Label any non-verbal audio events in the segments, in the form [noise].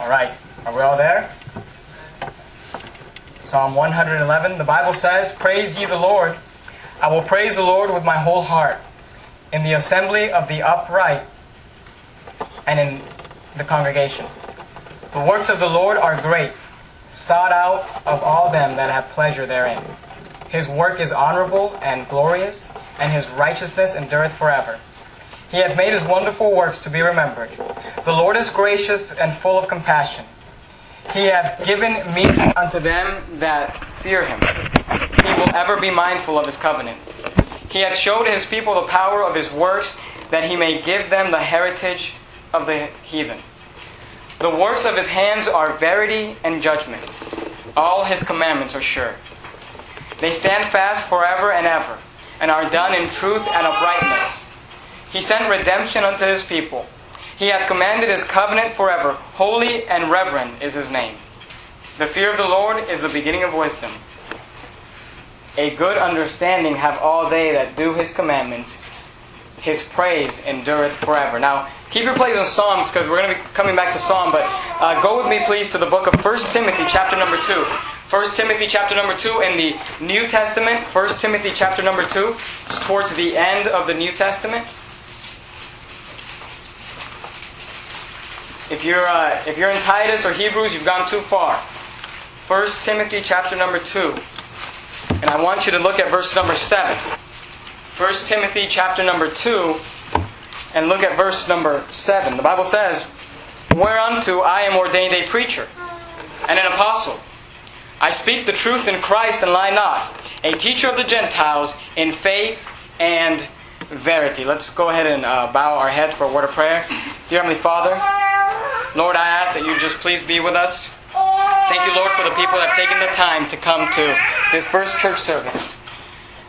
All right, are we all there? Psalm 111, the Bible says, Praise ye the Lord. I will praise the Lord with my whole heart. In the assembly of the upright and in the congregation. The works of the Lord are great, sought out of all them that have pleasure therein. His work is honorable and glorious, and his righteousness endureth forever. He hath made his wonderful works to be remembered. The Lord is gracious and full of compassion. He hath given meat unto them that fear him. He will ever be mindful of his covenant. He hath showed his people the power of his works, that he may give them the heritage of the heathen. The works of his hands are verity and judgment. All his commandments are sure. They stand fast forever and ever, and are done in truth and uprightness. He sent redemption unto his people. He hath commanded his covenant forever. Holy and reverend is his name. The fear of the Lord is the beginning of wisdom. A good understanding have all they that do his commandments. His praise endureth forever. Now, keep your place in Psalms because we're going to be coming back to Psalm, but uh, go with me, please, to the book of 1 Timothy, chapter number 2. 1 Timothy, chapter number 2 in the New Testament. 1 Timothy, chapter number 2. It's towards the end of the New Testament. If you're, uh, if you're in Titus or Hebrews, you've gone too far. 1 Timothy, chapter number 2. And I want you to look at verse number 7. 1 Timothy chapter number 2 and look at verse number 7. The Bible says, Whereunto I am ordained a preacher and an apostle. I speak the truth in Christ and lie not, a teacher of the Gentiles in faith and verity. Let's go ahead and uh, bow our heads for a word of prayer. Dear Heavenly Father, Lord, I ask that you just please be with us. Thank you, Lord, for the people that have taken the time to come to this first church service.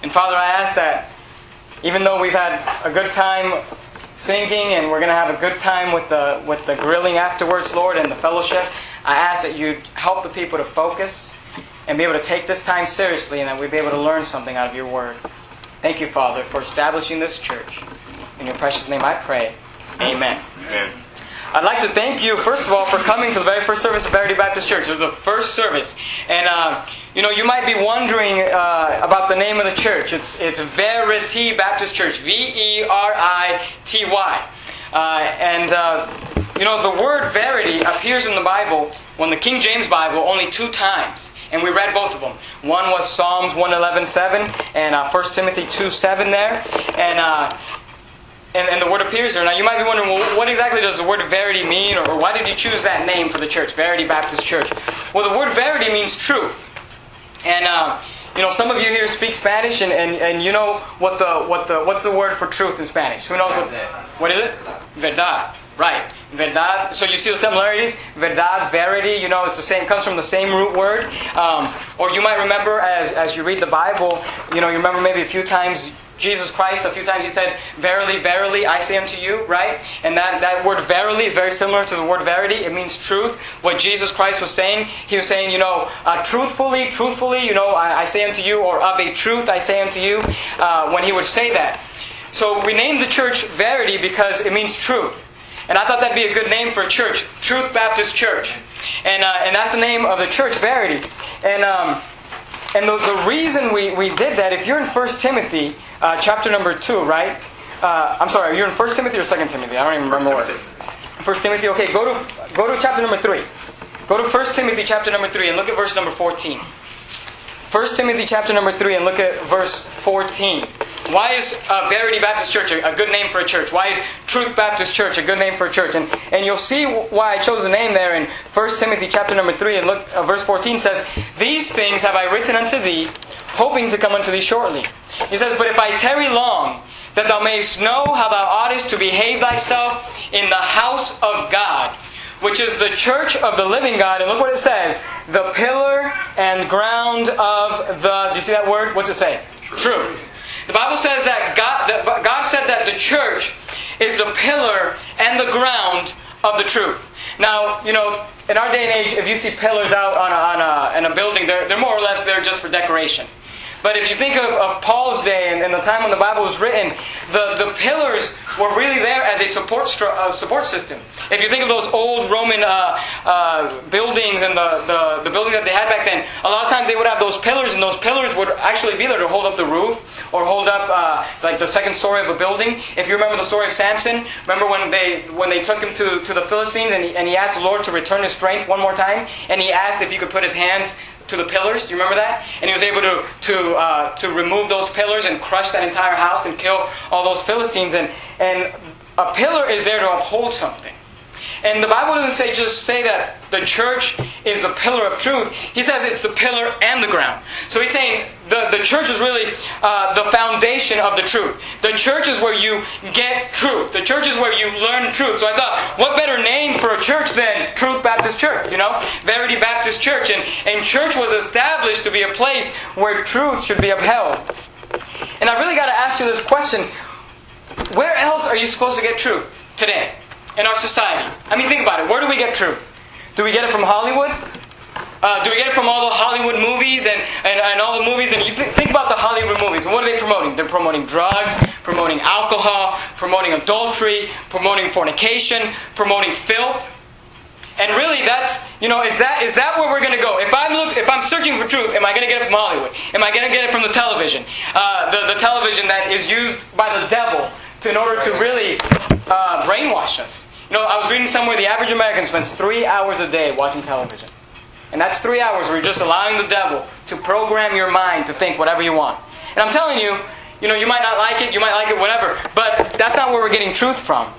And Father, I ask that even though we've had a good time singing and we're going to have a good time with the, with the grilling afterwards, Lord, and the fellowship, I ask that you help the people to focus and be able to take this time seriously and that we be able to learn something out of your word. Thank you, Father, for establishing this church. In your precious name I pray. Amen. Amen. I'd like to thank you, first of all, for coming to the very first service of Verity Baptist Church. Is the first service. And, uh, you know, you might be wondering uh, about the name of the church. It's, it's Verity Baptist Church. V E R I T Y. Uh, and, uh, you know, the word verity appears in the Bible, when the King James Bible, only two times. And we read both of them. One was Psalms 111.7 and uh, 1 Timothy 2 7 there. And uh, and, and, the word appears there. Now you might be wondering, well, what exactly does the word verity mean, or, why did you choose that name for the church, Verity Baptist Church? Well, the word verity means truth, and uh, you know some of you here speak Spanish, and, and, and you know what the what the what's the word for truth in Spanish? Who knows what what is it? Verdad, right? Verdad. So you see the similarities. Verdad, verity. You know, it's the same. Comes from the same root word. Um, or you might remember as as you read the Bible. You know, you remember maybe a few times Jesus Christ, a few times he said, Verily, verily, I say unto you, right? And that, that word verily is very similar to the word verity. It means truth. What Jesus Christ was saying, he was saying, you know, uh, truthfully, truthfully, you know, I, I, say unto you, or of a truth I say unto you, uh, when he would say that. So we named the church Verity because it means truth. And I thought that'd be a good name for a church, Truth Baptist Church. And, uh, and that's the name of the church, Verity. And, um, and the, the reason we, we did that, if you're in 1 Timothy, uh, chapter number 2, right? Uh, I'm sorry, you're in 1 Timothy or 2 Timothy? I don't even remember what. 1 Timothy, okay, go to, go to chapter number 3. Go to 1 Timothy chapter number 3 and look at verse number 14. 1 Timothy chapter number 3 and look at verse 14. Why is uh, Verity Baptist Church a, a, good name for a church? Why is Truth Baptist Church a good name for a church? And, and you'll see why I chose the name there in 1 Timothy chapter number 3 and look, uh, verse 14 says, These things have I written unto thee, hoping to come unto thee shortly. He says, But if I tarry long, that thou mayest know how thou oughtest to behave thyself in the house of God, which is the church of the living God. And look what it says the pillar and ground of the. Do you see that word? What's it say? Truth. Truth. The Bible says that God, that God said that the church is the pillar and the ground of the truth. Now, you know, in our day and age, if you see pillars out on a, on a, in a building, they're, they're more or less there just for decoration. But if you think of, of Paul's day and, and, the time when the Bible was written, the, the pillars were really there as a support uh, support system. If you think of those old Roman uh, uh, buildings and the, the, the buildings that they had back then, a lot of times they would have those pillars, and those pillars would actually be there to hold up the roof or hold up uh, like the second story of a building. If you remember the story of Samson, remember when they when they took him to, to the Philistines and he, and he asked the Lord to return his strength one more time, and he asked if he could put his hands to the pillars. Do you remember that? And he was able to to uh, to remove those pillars and crush that entire house and kill all those Philistines. And and a pillar is there to uphold something. And the Bible doesn't say just say that the church is the pillar of truth. He says it's the pillar and the ground. So he's saying the, the church is really uh, the foundation of the truth. The church is where you get truth. The church is where you learn truth. So I thought, what better name for a church than Truth Baptist Church? You know, Verity Baptist Church. And, and church was established to be a place where truth should be upheld. And I really got to ask you this question where else are you supposed to get truth today? In our society. I mean, think about it. Where do we get truth? Do we get it from Hollywood? Uh, do we get it from all the Hollywood movies and, and, and all the movies? And you th- think about the Hollywood movies. What are they promoting? They're promoting drugs, promoting alcohol, promoting adultery, promoting fornication, promoting filth. And really, that's you know, is that is that where we're going to go? If I'm look, if I'm searching for truth, am I going to get it from Hollywood? Am I going to get it from the television? Uh, the the television that is used by the devil to, in order to really uh, brainwash us. You know, I was reading somewhere the average American spends three hours a day watching television. And that's three hours where you're just allowing the devil to program your mind to think whatever you want. And I'm telling you, you know, you might not like it, you might like it, whatever, but that's not where we're getting truth from.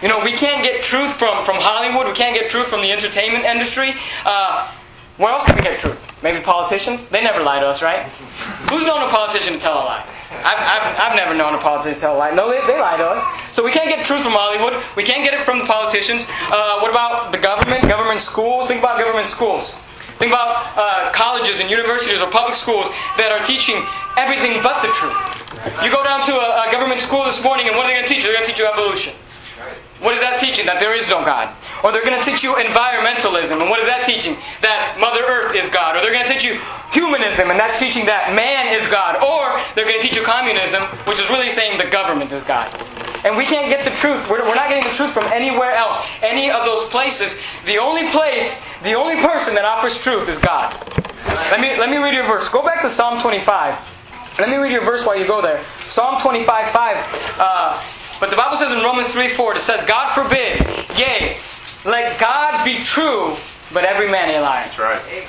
You know, we can't get truth from, from Hollywood, we can't get truth from the entertainment industry. Uh, where else can we get truth? Maybe politicians? They never lie to us, right? Who's known a politician to tell a lie? I've, I've, I've never known a politician tell a lie. No, they, they lie to us. So we can't get truth from Hollywood. We can't get it from the politicians. Uh, what about the government? Government schools? Think about government schools. Think about uh, colleges and universities or public schools that are teaching everything but the truth. You go down to a, a government school this morning, and what are they going to teach you? They're going to teach you evolution. What is that teaching? That there is no God. Or they're going to teach you environmentalism. And what is that teaching? That Mother Earth is God. Or they're going to teach you humanism. And that's teaching that man is God. Or they're going to teach you communism, which is really saying the government is God. And we can't get the truth. We're, we're not getting the truth from anywhere else. Any of those places. The only place, the only person that offers truth is God. Let me, let me read your verse. Go back to Psalm 25. Let me read your verse while you go there. Psalm 25, 5. Uh, but the Bible says in Romans 3 4, it says, God forbid, yea, let God be true, but every man a liar. That's right.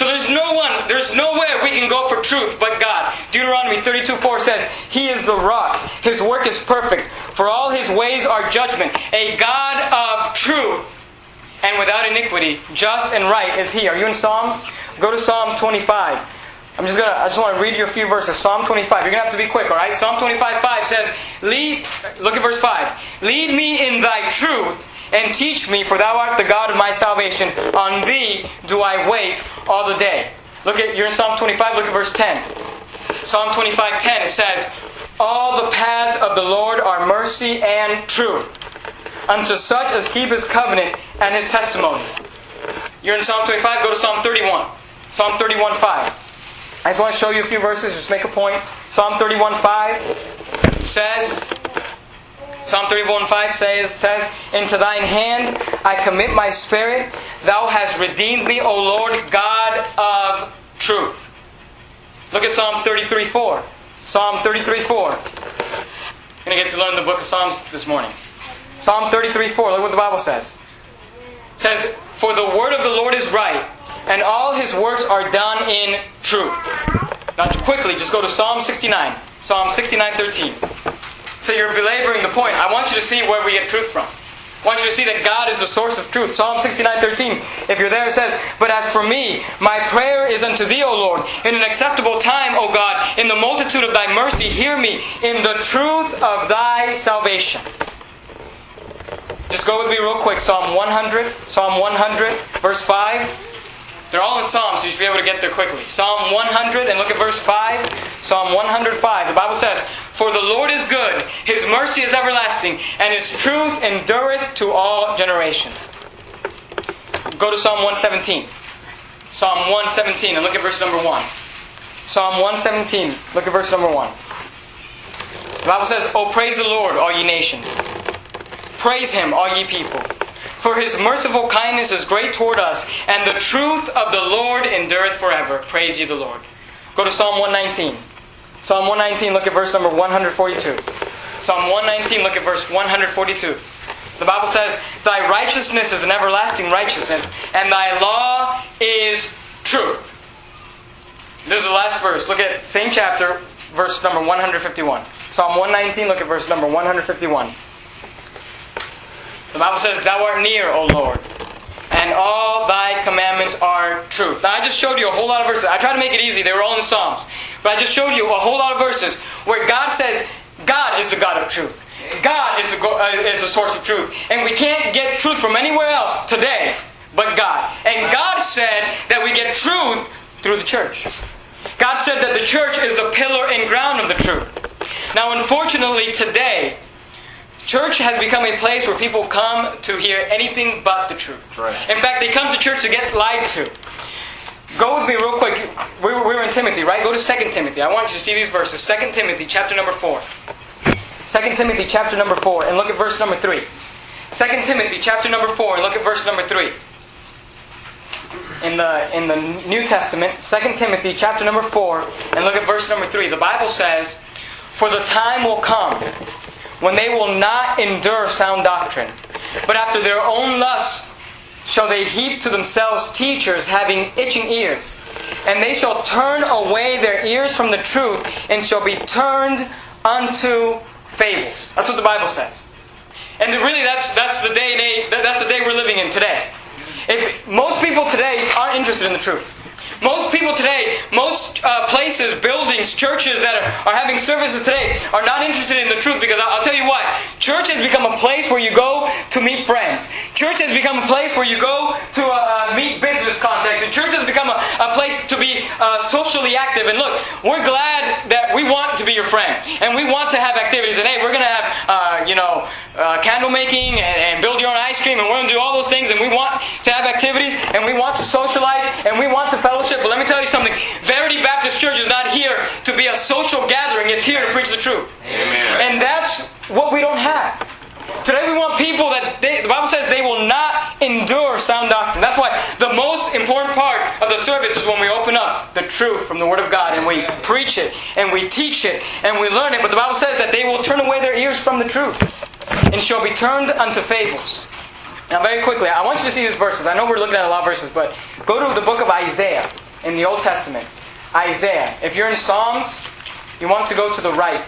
So there's no one, there's nowhere we can go for truth but God. Deuteronomy 32 4 says, He is the rock. His work is perfect. For all his ways are judgment. A God of truth and without iniquity. Just and right is he. Are you in Psalms? Go to Psalm 25. I'm just gonna I just want to read you a few verses. Psalm 25. You're gonna have to be quick, alright? Psalm 25, 5 says, Lead look at verse 5. Lead me in thy truth and teach me, for thou art the God of my salvation. On thee do I wait all the day. Look at you're in Psalm 25, look at verse 10. Psalm 25, 10, it says, All the paths of the Lord are mercy and truth, unto such as keep his covenant and his testimony. You're in Psalm 25, go to Psalm 31. Psalm 31, 5. I just want to show you a few verses, just make a point. Psalm 31 5 says, Psalm 31 5 says, says, Into thine hand I commit my spirit. Thou hast redeemed me, O Lord, God of truth. Look at Psalm 33 4. Psalm 33 4. I'm going to get to learn the book of Psalms this morning. Psalm 33 4. Look what the Bible says. It says, For the word of the Lord is right and all his works are done in truth. Now, quickly, just go to Psalm 69. Psalm 69 13. So you're belaboring the point. I want you to see where we get truth from. I want you to see that God is the source of truth. Psalm 69 13. If you're there, it says, But as for me, my prayer is unto thee, O Lord. In an acceptable time, O God, in the multitude of thy mercy, hear me. In the truth of thy salvation. Just go with me real quick. Psalm 100. Psalm 100, verse 5. They're all in Psalms, so you should be able to get there quickly. Psalm 100, and look at verse 5. Psalm 105. The Bible says, For the Lord is good, His mercy is everlasting, and His truth endureth to all generations. Go to Psalm 117. Psalm 117, and look at verse number 1. Psalm 117, look at verse number 1. The Bible says, Oh, praise the Lord, all ye nations. Praise him, all ye people. For his merciful kindness is great toward us, and the truth of the Lord endureth forever. Praise ye the Lord. Go to Psalm 119. Psalm 119, look at verse number 142. Psalm 119, look at verse 142. The Bible says, Thy righteousness is an everlasting righteousness, and thy law is truth. This is the last verse. Look at same chapter, verse number 151. Psalm 119, look at verse number 151. The Bible says, Thou art near, O Lord, and all thy commandments are truth. Now, I just showed you a whole lot of verses. I tried to make it easy, they were all in Psalms. But I just showed you a whole lot of verses where God says, God is the God of truth. God is the, uh, is the source of truth. And we can't get truth from anywhere else today but God. And God said that we get truth through the church. God said that the church is the pillar and ground of the truth. Now, unfortunately, today, church has become a place where people come to hear anything but the truth. Right. In fact, they come to church to get lied to. Go with me real quick. We were, we were in Timothy, right? Go to 2 Timothy. I want you to see these verses. 2 Timothy, chapter number 4. 2 Timothy, chapter number 4, and look at verse number 3. 2 Timothy, chapter number 4, and look at verse number 3 in the in the New Testament, 2 Timothy chapter number 4, and look at verse number 3. The Bible says, "For the time will come when they will not endure sound doctrine, but after their own lusts shall they heap to themselves teachers having itching ears, and they shall turn away their ears from the truth and shall be turned unto fables." That's what the Bible says. And really that's that's the day, day that's the day we're living in today. If most people today aren't interested in the truth. Most people today, most uh, places, buildings, churches that are, are having services today are not interested in the truth because I'll, I'll tell you what, church has become a place where you go to meet friends. Church has become a place where you go to uh, meet business contacts. And church has become a, a place to be uh, socially active. And look, we're glad that we want to be your friend. And we want to have activities. And hey, we're going to have, uh, you know, uh, candle making and, and build your own ice cream. And we're going to do all those things. And we want to have activities. And we want to socialize. And we want to fellowship. But let me tell you something. Verity Baptist Church is not here to be a social gathering. It's here to preach the truth. Amen. And that's what we don't have. Today we want people that they, the Bible says they will not endure sound doctrine. That's why the most important part of the service is when we open up the truth from the Word of God and we preach it and we teach it and we learn it. But the Bible says that they will turn away their ears from the truth and shall be turned unto fables. Now, very quickly, I want you to see these verses. I know we're looking at a lot of verses, but go to the book of Isaiah in the Old Testament. Isaiah. If you're in Psalms, you want to go to the right.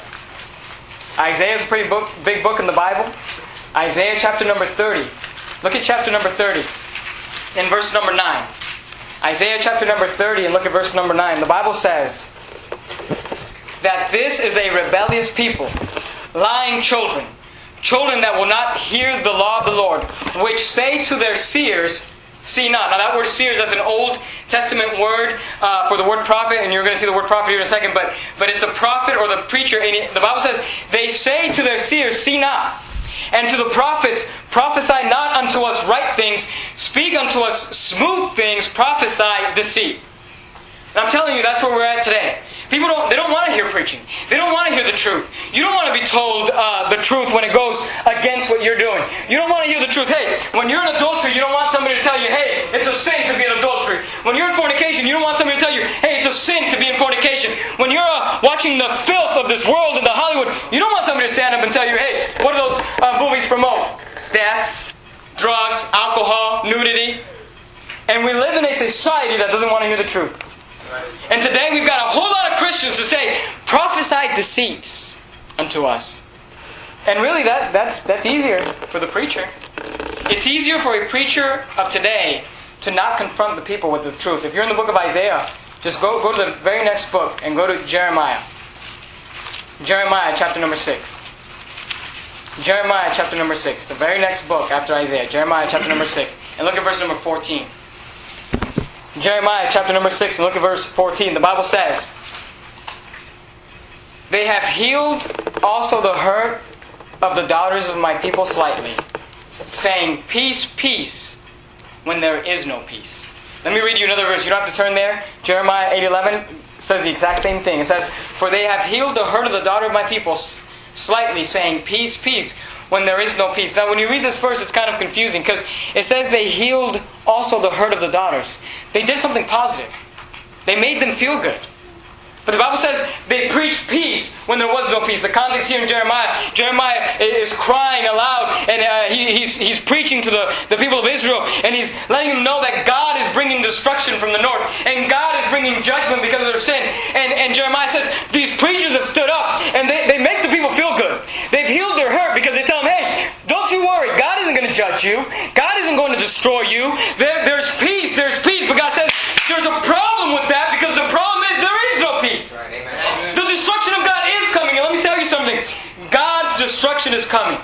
Isaiah is a pretty book, big book in the Bible. Isaiah chapter number 30. Look at chapter number 30 in verse number 9. Isaiah chapter number 30 and look at verse number 9. The Bible says that this is a rebellious people, lying children, children that will not hear the law of the Lord, which say to their seers, See not. Now that word seers, that's an Old Testament word uh, for the word prophet, and you're going to see the word prophet here in a second, but, but it's a prophet or the preacher. And the Bible says, they say to their seers, see not. And to the prophets, prophesy not unto us right things, speak unto us smooth things, prophesy deceit. And I'm telling you, that's where we're at today. People don't, they don't want to hear preaching. They don't want to hear the truth. You don't want to be told uh, the truth when it goes against what you're doing. You don't want to hear the truth. Hey, when you're in adultery, you don't want somebody to tell you, hey, it's a sin to be in adultery. When you're in fornication, you don't want somebody to tell you, hey, it's a sin to be in fornication. When you're uh, watching the filth of this world in the Hollywood, you don't want somebody to stand up and tell you, hey, what do those uh, movies promote? Death, drugs, alcohol, nudity. And we live in a society that doesn't want to hear the truth. And today we've got a whole lot of Christians to say, prophesy deceits unto us. And really that, that's, that's easier for the preacher. It's easier for a preacher of today to not confront the people with the truth. If you're in the book of Isaiah, just go, go to the very next book and go to Jeremiah. Jeremiah chapter number 6. Jeremiah chapter number 6. The very next book after Isaiah. Jeremiah chapter number 6. And look at verse number 14. Jeremiah chapter number 6 and look at verse 14. The Bible says, They have healed also the hurt of the daughters of my people slightly, saying, Peace, peace, when there is no peace. Let me read you another verse. You don't have to turn there. Jeremiah 8.11. says the exact same thing. It says, For they have healed the hurt of the daughter of my people slightly, saying, Peace, peace, when there is no peace. Now, when you read this verse, it's kind of confusing because it says they healed also the hurt of the daughters. They did something positive, they made them feel good. But the Bible says they preached peace when there was no peace. The context here in Jeremiah, Jeremiah is crying aloud and uh, he, he's, he's preaching to the, the people of Israel and he's letting them know that God is bringing destruction from the north and God is bringing judgment because of their sin. And, and Jeremiah says these preachers have stood up and they, they make the people feel good. They've healed their hurt because they tell hey, don't you worry. God isn't going to judge you. God isn't going to destroy you. There, there's peace. There's peace. But God says there's a problem with that because the problem is there is no peace. The destruction of God is coming. And let me tell you something. God's destruction is coming.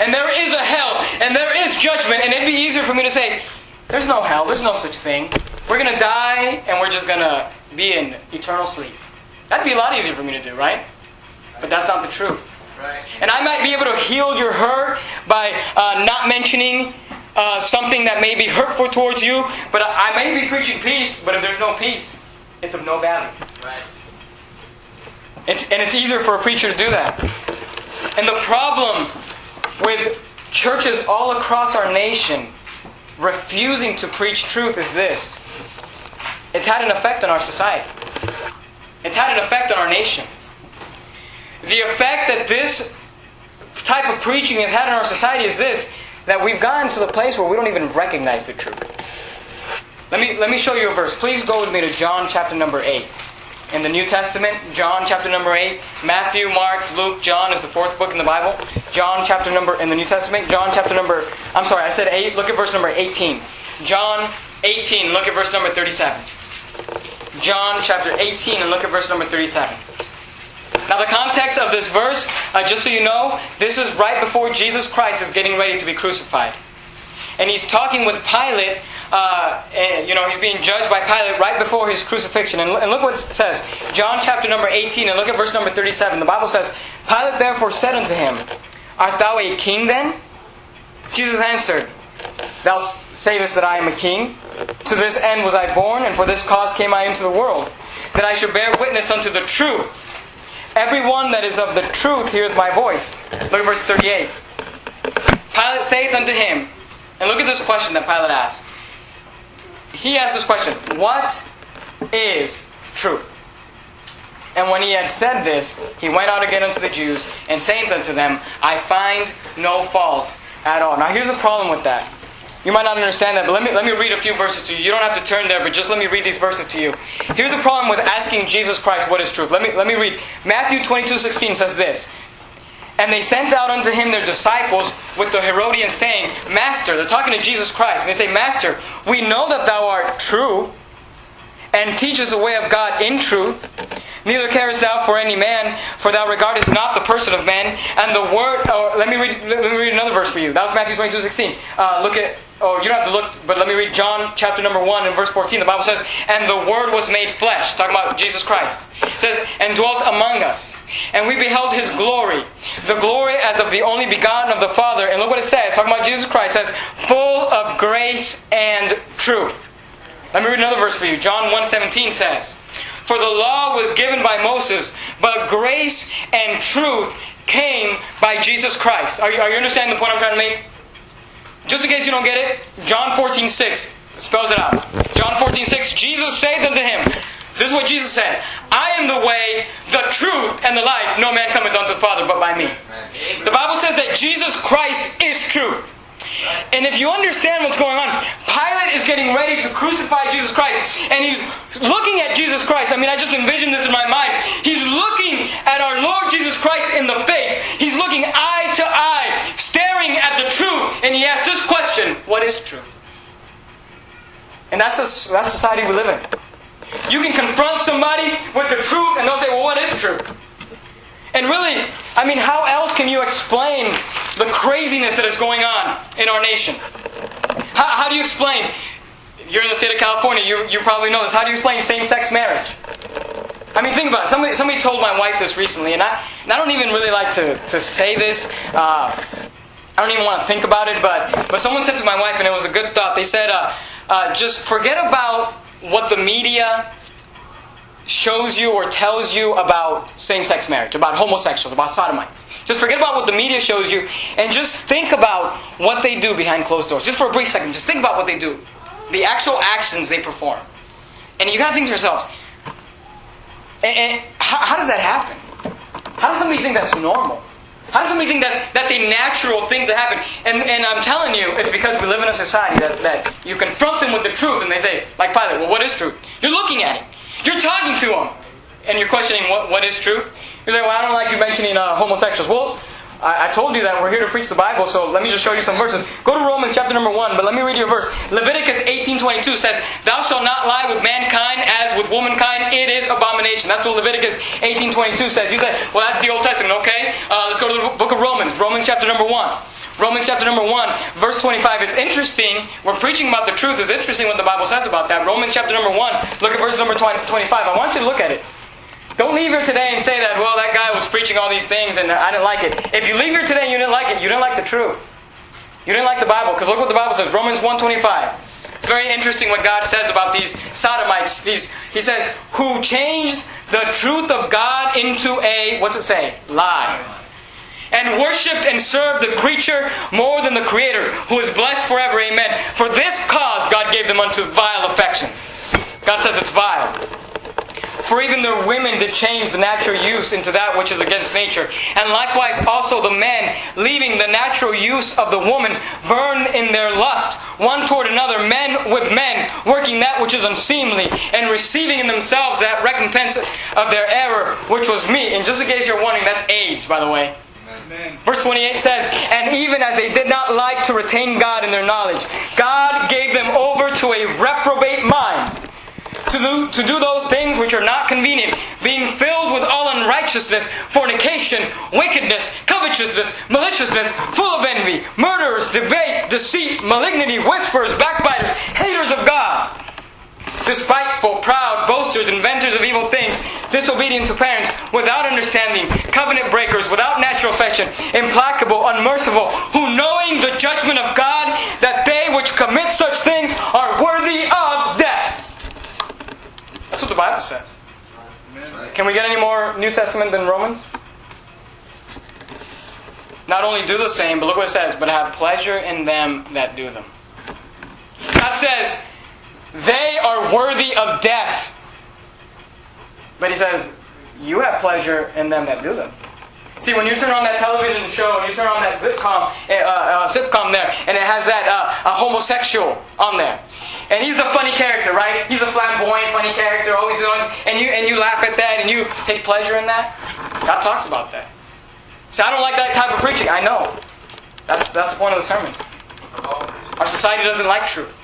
And there is a hell. And there is judgment. And it'd be easier for me to say, there's no hell. There's no such thing. We're going to die and we're just going to be in eternal sleep. That'd be a lot easier for me to do, right? But that's not the truth. And I might be able to heal your hurt by uh, not mentioning uh, something that may be hurtful towards you, but I may be preaching peace, but if there's no peace, it's of no value. Right. It's, and it's easier for a preacher to do that. And the problem with churches all across our nation refusing to preach truth is this it's had an effect on our society, it's had an effect on our nation. The effect that this type of preaching has had on our society is this that we've gotten to the place where we don't even recognize the truth. Let me, let me show you a verse. Please go with me to John chapter number 8. In the New Testament, John chapter number 8, Matthew, Mark, Luke, John is the fourth book in the Bible. John chapter number, in the New Testament, John chapter number, I'm sorry, I said 8, look at verse number 18. John 18, look at verse number 37. John chapter 18 and look at verse number 37. Now, the context of this verse, uh, just so you know, this is right before Jesus Christ is getting ready to be crucified. And he's talking with Pilate, uh, and, you know, he's being judged by Pilate right before his crucifixion. And, and look what it says John chapter number 18, and look at verse number 37. The Bible says, Pilate therefore said unto him, Art thou a king then? Jesus answered, Thou sayest that I am a king. To this end was I born, and for this cause came I into the world, that I should bear witness unto the truth. Everyone that is of the truth heareth my voice. Look at verse 38. Pilate saith unto him, and look at this question that Pilate asked. He asked this question What is truth? And when he had said this, he went out again unto the Jews, and saith unto them, I find no fault at all. Now here's a problem with that. You might not understand that, but let me, let me read a few verses to you. You don't have to turn there, but just let me read these verses to you. Here's the problem with asking Jesus Christ what is truth. Let me, let me read. Matthew 22 16 says this. And they sent out unto him their disciples with the Herodians, saying, Master, they're talking to Jesus Christ, and they say, Master, we know that thou art true, and teachest the way of God in truth. Neither carest thou for any man, for thou regardest not the person of man. And the word. Oh, let me read. Let me read another verse for you. That was Matthew twenty-two sixteen. Uh, look at. Oh, you don't have to look, but let me read John chapter number one and verse fourteen. The Bible says, "And the Word was made flesh." Talking about Jesus Christ. It says, "And dwelt among us, and we beheld His glory, the glory as of the only begotten of the Father." And look what it says. Talking about Jesus Christ. Says, "Full of grace and truth." Let me read another verse for you. John 1.17 says, For the law was given by Moses, but grace and truth came by Jesus Christ. Are you, are you understanding the point I'm trying to make? Just in case you don't get it, John 14.6 spells it out. John 14.6, Jesus said unto him, this is what Jesus said. I am the way, the truth, and the life. No man cometh unto the Father but by me. The Bible says that Jesus Christ is truth. And if you understand what's going on, Pilate is getting ready to crucify Jesus Christ. And he's looking at Jesus Christ. I mean, I just envision this in my mind. He's looking at our Lord Jesus Christ in the face. He's looking eye to eye, at the truth. And he asks this question What is truth? And that's a, that's society we live in. You can confront somebody with the truth, and they'll say, Well, what is truth? And really, I mean, how else can you explain the craziness that is going on in our nation? How, how do you explain? You're in the state of California, you, you probably know this. How do you explain same sex marriage? I mean, think about it. Somebody, somebody told my wife this recently, and I, and I don't even really like to, to say this. Uh, I don't even want to think about it, but, but someone said to my wife, and it was a good thought. They said, uh, uh, just forget about what the media shows you or tells you about same sex marriage, about homosexuals, about sodomites. Just forget about what the media shows you and just think about what they do behind closed doors. Just for a brief second, just think about what they do. The actual actions they perform. And you gotta think to yourselves, and, and how, how does that happen? How does somebody think that's normal? How does somebody think that's, that's a natural thing to happen? And, and I'm telling you, it's because we live in a society that, that you confront them with the truth and they say, like Pilate, well, what is truth? You're looking at it. You're talking to him. And you're questioning what, what is truth? You're saying, well, I don't like you mentioning uh, homosexuals. Well, I, I told you that we're here to preach the Bible, so let me just show you some verses. Go to Romans chapter number 1, but let me read you a verse. Leviticus 18.22 says, Thou shalt not lie with mankind as with womankind. It is abomination. That's what Leviticus 18.22 says. You say, well, that's the Old Testament. Okay, uh, let's go to the book of Romans. Romans chapter number 1. Romans chapter number 1, verse 25. It's interesting. We're preaching about the truth. It's interesting what the Bible says about that. Romans chapter number 1, look at verse number 20, 25. I want you to look at it. Don't leave here today and say that, well, that guy was preaching all these things and I didn't like it. If you leave here today and you didn't like it, you didn't like the truth. You didn't like the Bible, because look what the Bible says, Romans 1.25. It's very interesting what God says about these sodomites. These He says, who changed the truth of God into a, what's it say? Lie. And worshipped and served the creature more than the Creator, who is blessed forever. Amen. For this cause God gave them unto vile affections. God says it's vile. For even their women did change the natural use into that which is against nature. And likewise also the men, leaving the natural use of the woman, burn in their lust, one toward another, men with men, working that which is unseemly, and receiving in themselves that recompense of their error, which was meat. And just in case you're wondering, that's AIDS, by the way. Verse 28 says, And even as they did not like to retain God in their knowledge, God gave them over to a reprobate mind to do, to do those things which are not convenient, being filled with all unrighteousness, fornication, wickedness, covetousness, maliciousness, full of envy, murderers, debate, deceit, malignity, whisperers, backbiters, haters of God, despiteful, proud, boasters, inventors of evil things, disobedient to parents, without understanding, covenant breakers, without natural affection, implacable, unmerciful, who knowing the judgment of God, that they which commit such things are worthy of death. That's what the Bible says. Can we get any more New Testament than Romans? Not only do the same, but look what it says, but have pleasure in them that do them. God says, they are worthy of death. But he says, you have pleasure in them that do them. See, when you turn on that television show, and you turn on that sitcom, uh, uh, sitcom there, and it has that uh, a homosexual on there, and he's a funny character, right? He's a flamboyant, funny character, always doing, and you and you laugh at that, and you take pleasure in that. God talks about that. See, I don't like that type of preaching. I know. That's that's the point of the sermon. Our society doesn't like truth.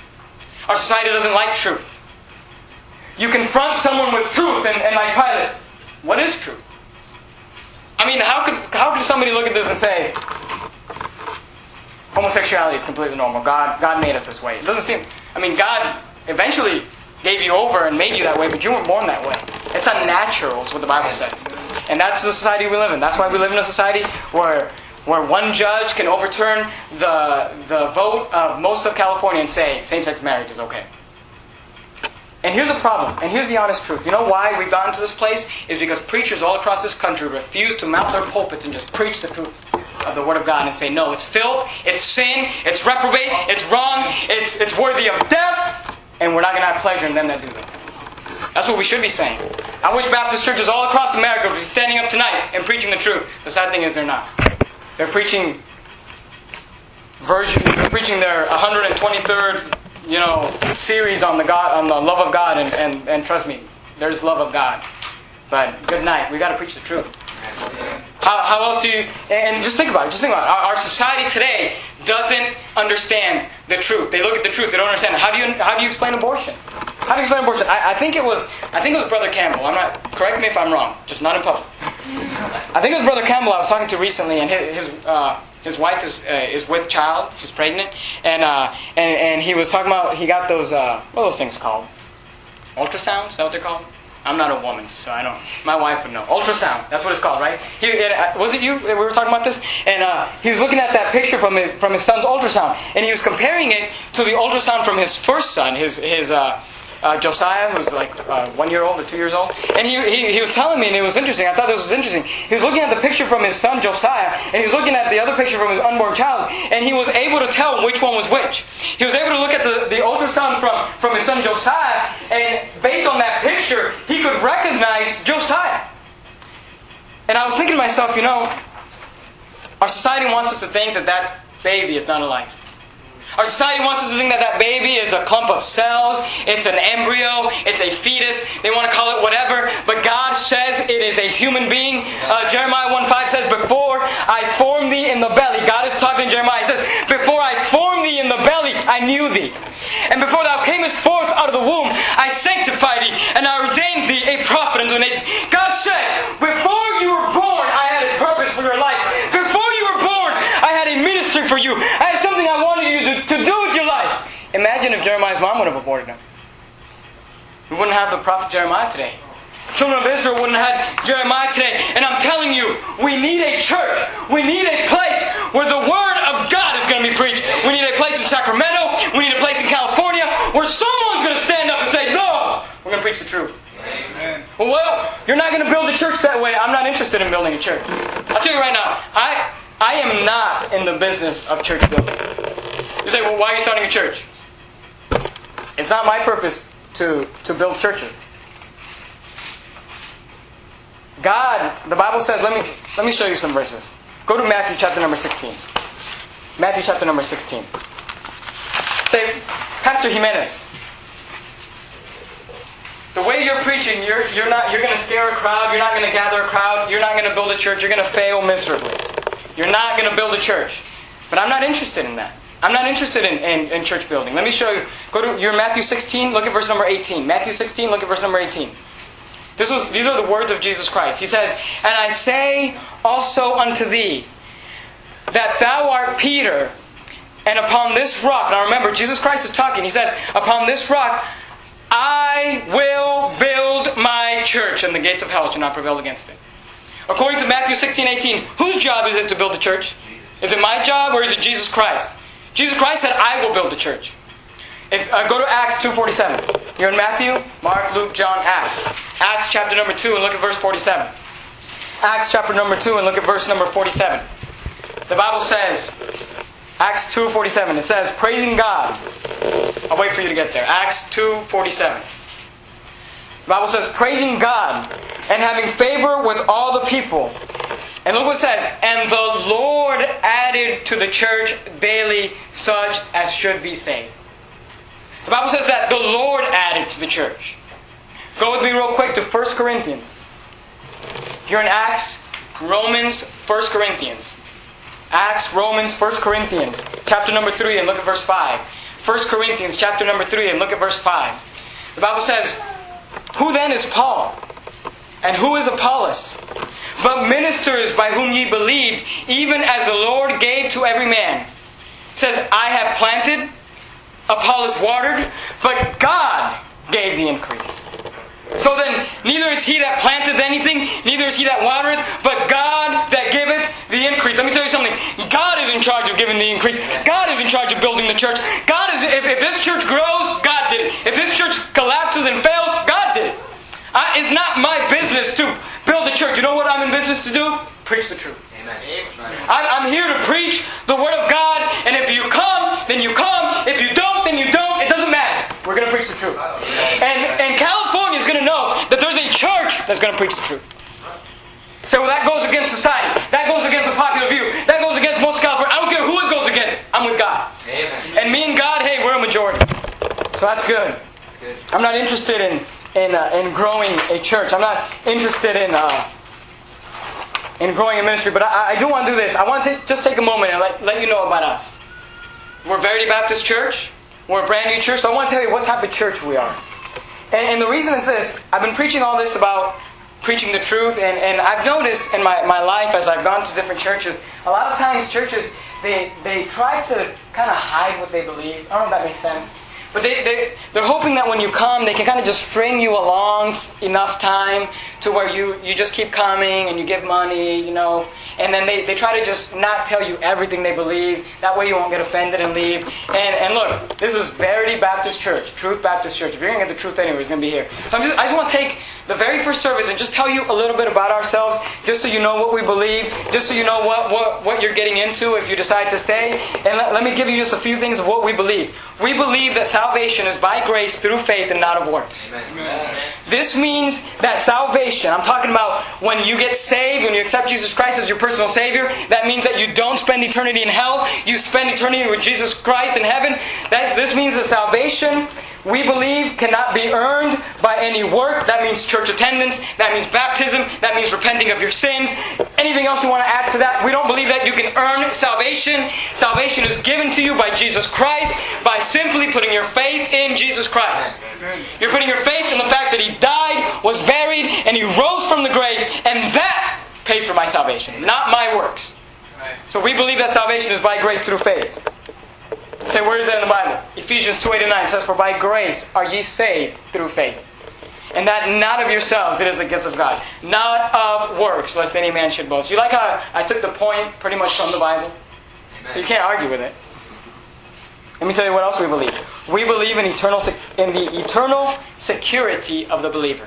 Our society doesn't like truth. You confront someone with truth, and, and like Pilate, what is truth? I mean, how could how could somebody look at this and say homosexuality is completely normal? God God made us this way. It doesn't seem. I mean, God eventually gave you over and made you that way, but you weren't born that way. It's unnatural, is what the Bible says, and that's the society we live in. That's why we live in a society where where one judge can overturn the the vote of most of California and say same-sex marriage is okay. And here's the problem, and here's the honest truth. You know why we've gotten to this place? Is because preachers all across this country refuse to mount their pulpits and just preach the truth of the Word of God and say, no, it's filth, it's sin, it's reprobate, it's wrong, it's, it's worthy of death, and we're not going to have pleasure in them that do them. That's what we should be saying. I wish Baptist churches all across America would be standing up tonight and preaching the truth. The sad thing is they're not. They're preaching version, they're preaching their 123rd you know, series on the God, on the love of God, and, and, and trust me, there's love of God. But good night. We got to preach the truth. How, how else do you? And just think about it. Just think about it. Our, our society today doesn't understand the truth. They look at the truth. They don't understand. It. How do you how do you explain abortion? How do you explain abortion? I, I think it was I think it was Brother Campbell. I'm not. Correct me if I'm wrong. Just not in public. I think it was Brother Campbell I was talking to recently, and his, his uh, his wife is uh, is with child. She's pregnant, and uh, and and he was talking about he got those uh, what are those things called? Ultrasounds? Is that what they're called? I'm not a woman, so I don't. My wife would know. Ultrasound. That's what it's called, right? He, it, uh, was it you? We were talking about this, and uh, he was looking at that picture from his from his son's ultrasound, and he was comparing it to the ultrasound from his first son, his his uh, uh, Josiah, who's like uh, one year old or two years old, and he, he, he was telling me, and it was interesting. I thought this was interesting. He was looking at the picture from his son Josiah, and he was looking at the other picture from his unborn child, and he was able to tell which one was which. He was able to look at the, the older son from, from his son Josiah, and based on that picture, he could recognize Josiah. And I was thinking to myself, you know, our society wants us to think that that baby is not alive. Our society wants us to think that that baby is a clump of cells, it's an embryo, it's a fetus, they want to call it whatever, but God says it is a human being. Uh, Jeremiah 1 5 says, Before I formed thee in the belly, God is talking to Jeremiah, he says, Before I formed thee in the belly, I knew thee. And before thou camest forth out of the womb, I sanctified thee, and I ordained thee a prophet unto the nation. God said, Before you were born, I had a purpose for your life. Before you were born, I had a ministry for you. I had something I wanted you to, to do with your life. Imagine if Jeremiah's mom would have aborted him. We wouldn't have the prophet Jeremiah today. Children of Israel wouldn't have had Jeremiah today. And I'm telling you, we need a church. We need a place where the Word of God is going to be preached. We need a place in Sacramento. We need a place in California where someone's going to stand up and say, No, we're going to preach the truth. Amen. Well, you're not going to build a church that way. I'm not interested in building a church. I'll tell you right now, I, I am not in the business of church building. You say, well, why are you starting a church? It's not my purpose to, to build churches. God, the Bible says, let me, let me show you some verses. Go to Matthew chapter number 16. Matthew chapter number 16. Say, Pastor Jimenez, the way you're preaching, you're, you're not you're going to scare a crowd. You're not going to gather a crowd. You're not going to build a church. You're going to fail miserably. You're not going to build a church. But I'm not interested in that. I'm not interested in, in, in church building. Let me show you. Go to your Matthew 16. Look at verse number 18. Matthew 16. Look at verse number 18. This was these are the words of Jesus Christ. He says, "And I say also unto thee that thou art Peter, and upon this rock." Now remember, Jesus Christ is talking. He says, "Upon this rock." I will build my church, and the gates of hell shall not prevail against it. According to Matthew 16, 18, whose job is it to build a church? Is it my job or is it Jesus Christ? Jesus Christ said, I will build the church. If, uh, go to Acts 2.47. You're in Matthew, Mark, Luke, John, Acts. Acts chapter number 2 and look at verse 47. Acts chapter number 2 and look at verse number 47. The Bible says, Acts 2.47, it says, praising God. I'll wait for you to get there. Acts 2.47. The Bible says, praising God and having favor with all the people. And look what says, and the Lord added to the church daily such as should be saved. The Bible says that the Lord added to the church. Go with me real quick to 1 Corinthians. Here in Acts, Romans, 1 Corinthians. Acts, Romans, 1 Corinthians, chapter number 3, and look at verse 5. 1 Corinthians, chapter number 3, and look at verse 5. The Bible says, Who then is Paul? And who is Apollos? But ministers by whom ye believed, even as the Lord gave to every man. It says, I have planted, Apollos watered, but God gave the increase. So then, neither is he that planteth anything, neither is he that watereth, but God that giveth the increase. Let me tell you something. God is in charge of giving the increase. God is in charge of building the church. God is. If, if this church grows, God did it. If this church collapses and fails, God. I, it's not my business to build a church. You know what I'm in business to do? Preach the truth. Amen. I, I'm here to preach the Word of God, and if you come, then you come. If you don't, then you don't. It doesn't matter. We're going to preach the truth. And, and California is going to know that there's a church that's going to preach the truth. So well, that goes against society. That goes against the popular view. That goes against most California. I don't care who it goes against. I'm with God. Amen. And me and God, hey, we're a majority. So that's good. That's good. I'm not interested in in, uh, in growing a church. I'm not interested in uh, in growing a ministry. But I, I do want to do this. I want to just take a moment and let, let you know about us. We're Verity Baptist Church. We're a brand new church. So I want to tell you what type of church we are. And, and the reason is this: I've been preaching all this about preaching the truth, and, and I've noticed in my, my life as I've gone to different churches, a lot of times churches they they try to kind of hide what they believe. I don't know if that makes sense. But they, they, they're hoping that when you come, they can kind of just string you along enough time to where you, you just keep coming and you give money, you know, and then they, they try to just not tell you everything they believe. That way you won't get offended and leave. And, and look, this is Verity Baptist Church, Truth Baptist Church. If you're going to get the truth anyway, it's going to be here. So I'm just, I just want to take the very first service and just tell you a little bit about ourselves, just so you know what we believe, just so you know what, what, what you're getting into if you decide to stay. And let, let me give you just a few things of what we believe. We believe that salvation is by grace through faith and not of works. Amen. This means that salvation, I'm talking about when you get saved, when you accept Jesus Christ as your personal Savior, that means that you don't spend eternity in hell, you spend eternity with Jesus Christ in heaven. That, this means that salvation, we believe, cannot be earned by any work. That means church attendance, that means baptism, that means repenting of your sins. Anything else you want to add to that? We don't believe that you can earn salvation. Salvation is given to you by Jesus Christ by simply putting your faith in Jesus Christ. You're putting your faith in the fact that He died, was buried, and He rose from the grave, and for my salvation, not my works. So we believe that salvation is by grace through faith. Say, where is that in the Bible? Ephesians 2 8 and 9 says, For by grace are ye saved through faith. And that not of yourselves, it is a gift of God. Not of works, lest any man should boast. You like how I took the point pretty much from the Bible? So you can't argue with it. Let me tell you what else we believe. We believe in eternal in the eternal security of the believer.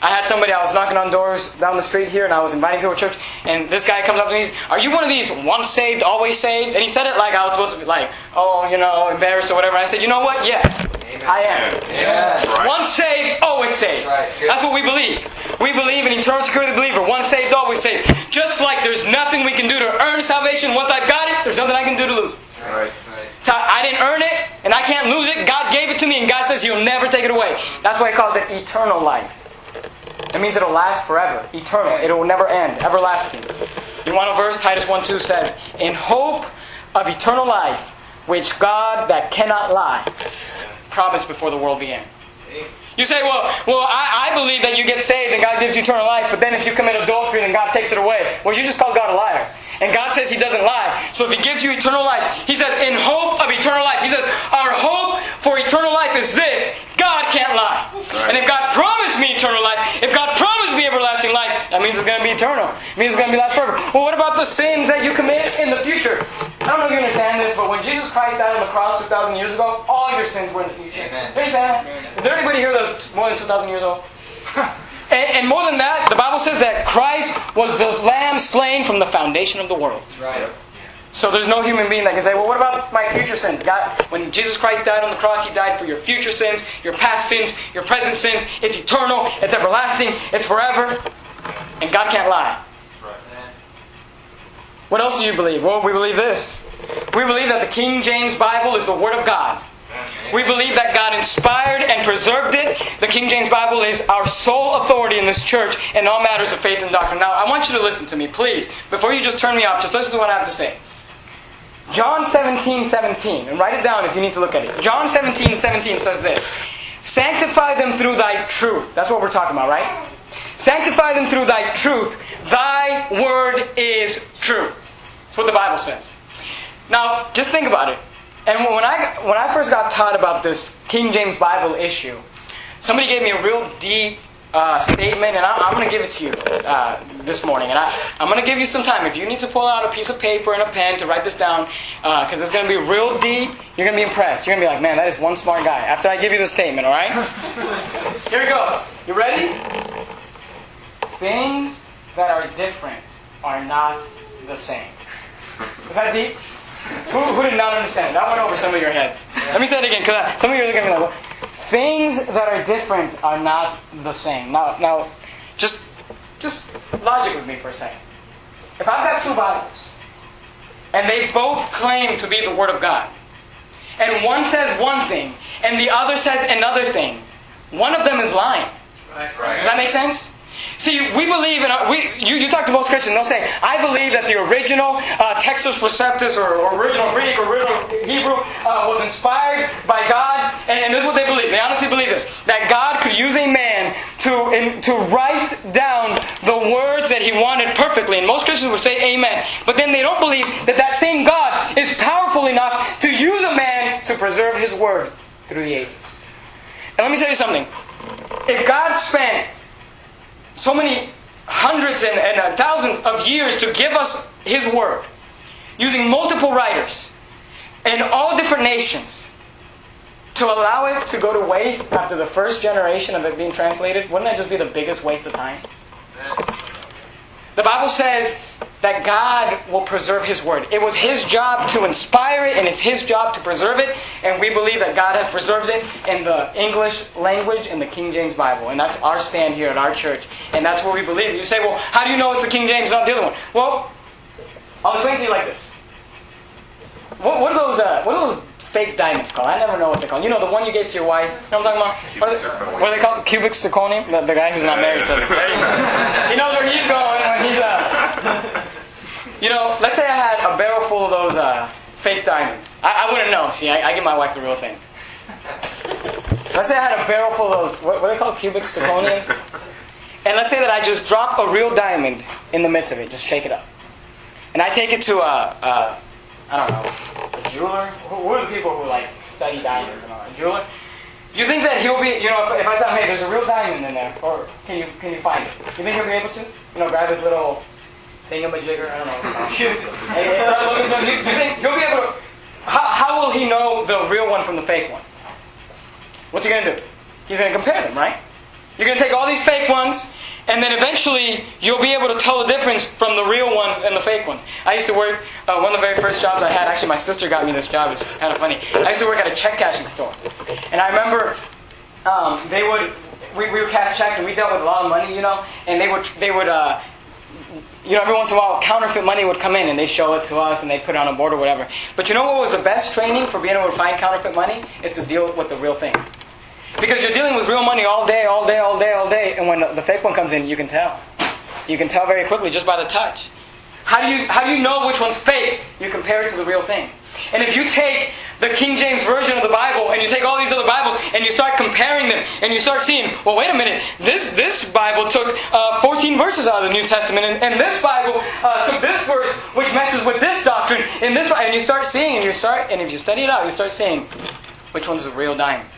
I had somebody, I was knocking on doors down the street here, and I was inviting people to church, and this guy comes up to me, he's, Are you one of these once saved, always saved? And he said it like I was supposed to be like, oh, you know, embarrassed or whatever. I said, You know what? Yes, Amen. I am. That's right. Once saved, always saved. That's right. That's what we believe. We believe in eternal security of the believer. Once saved, always saved. Just like there's nothing we can do to earn salvation. Once I've got it, there's nothing I can do to lose it. Right. Right. So I didn't earn it, and I can't lose it. God gave it to me, and God says He'll never take it away. That's why He calls it eternal life. It means it'll last forever, eternal. It will never end, everlasting. You want a verse? Titus 1 2 says, In hope of eternal life, which God that cannot lie promised before the world began. You say, well, well, I, I believe that you get saved and God gives you eternal life, but then if you commit adultery, then God takes it away. Well, you just called God a liar. And God says He doesn't lie. So if He gives you eternal life, He says, in hope of eternal life. He says, our hope for eternal life is this God can't lie. And if God promised me eternal life, if God promised me everlasting life, that means it's going to be eternal. It means it's going to be last forever. Well, what about the sins that you commit in the future? I don't know if you understand this, but when Jesus Christ died on the cross 2,000 years ago, all your sins were in the future. Amen. You understand that? Is there anybody here that's more than 2,000 years old? [laughs] and, and more than that, the Bible says that Christ was the lamb slain from the foundation of the world. Right. So there's no human being that can say, well, what about my future sins? God, when Jesus Christ died on the cross, He died for your future sins, your past sins, your present sins. It's eternal, it's everlasting, it's forever. And God can't lie. What else do you believe? Well, we believe this. We believe that the King James Bible is the Word of God. We believe that God inspired and preserved it. The King James Bible is our sole authority in this church in all matters of faith and doctrine. Now, I want you to listen to me, please. Before you just turn me off, just listen to what I have to say. John 17, 17, and write it down if you need to look at it. John 17, 17 says this Sanctify them through thy truth. That's what we're talking about, right? Sanctify them through thy truth. Thy word is true. That's what the Bible says. Now, just think about it. And when I when I first got taught about this King James Bible issue, somebody gave me a real deep uh, statement, and I, I'm going to give it to you uh, this morning. And I, I'm going to give you some time. If you need to pull out a piece of paper and a pen to write this down, because it's going to be real deep, you're going to be impressed. You're going to be like, man, that is one smart guy. After I give you the statement, all right? [laughs] Here it goes. You ready? Things that are different are not the same. Is that deep? Who, who did not understand? That went over some of your heads. Let me say it again, because some of you are looking at me like, things that are different are not the same. Now, now, just, just logic with me for a second. If I've got two Bibles, and they both claim to be the Word of God, and one says one thing, and the other says another thing, one of them is lying. Right, Right. Does that make sense? See, we believe in, we, you, you talk to most Christians, they'll say, I believe that the original uh, Textus Receptus or, or original Greek or original Hebrew uh, was inspired by God. And, and this is what they believe. They honestly believe this that God could use a man to, in, to write down the words that he wanted perfectly. And most Christians would say amen. But then they don't believe that that same God is powerful enough to use a man to preserve his word through the ages. And let me tell you something. If God spent so many hundreds and, and uh, thousands of years to give us His Word, using multiple writers in all different nations, to allow it to go to waste after the first generation of it being translated, wouldn't that just be the biggest waste of time? The Bible says that God will preserve His Word. It was His job to inspire it, and it's His job to preserve it, and we believe that God has preserved it in the English language in the King James Bible. And that's our stand here at our church, and that's what we believe. You say, well, how do you know it's the King James, not the other one? Well, I'll explain to you like this. What, what are those? Uh, what are those fake diamonds called? I never know what they're called. You know, the one you gave to your wife. You know what I'm talking about? What are they, what are they called? Cubic zirconium. The, the guy who's not married says it. He knows where he's going when he's. Uh, [laughs] you know, let's say I had a barrel full of those uh, fake diamonds. I, I wouldn't know. See, I, I give my wife the real thing. Let's say I had a barrel full of those. What, what are they called? Cubic zirconiums. And let's say that I just drop a real diamond in the midst of it. Just shake it up. And I take it to a, a I don't know, a jeweler. Who, who are the people who like study diamonds and all that? A jeweler. You think that he'll be, you know, if, if I tell him, hey, there's a real diamond in there, or can you can you find it? You think he'll be able to? You know, grab his little thingamajigger. I don't know. and, and start looking for. You, you think he'll be able to? How, how will he know the real one from the fake one? What's he gonna do? He's gonna compare them, right? You're gonna take all these fake ones, and then eventually you'll be able to tell the difference from the real ones and the fake ones. I used to work, uh, one of the very first jobs I had, actually my sister got me this job, it's kind of funny. I used to work at a check cashing store. And I remember um, they would, we, we would cash checks and we dealt with a lot of money, you know, and they would, they would, uh, you know, every once in a while, counterfeit money would come in and they show it to us and they put it on a board or whatever. But you know what was the best training for being able to find counterfeit money? Is to deal with the real thing. Because you're dealing with real money all day, all day, all day, all day, and when the, fake one comes in, you can tell. You can tell very quickly just by the touch. How do you how do you know which one's fake? You compare it to the real thing. And if you take the King James version of the Bible and you take all these other Bibles and you start comparing them and you start seeing, well, wait a minute, this this Bible took uh, 14 verses out of the New Testament and, and this Bible uh, took this verse which messes with this doctrine and this and you start seeing and you start and if you study it out, you start seeing which one's the real diamond.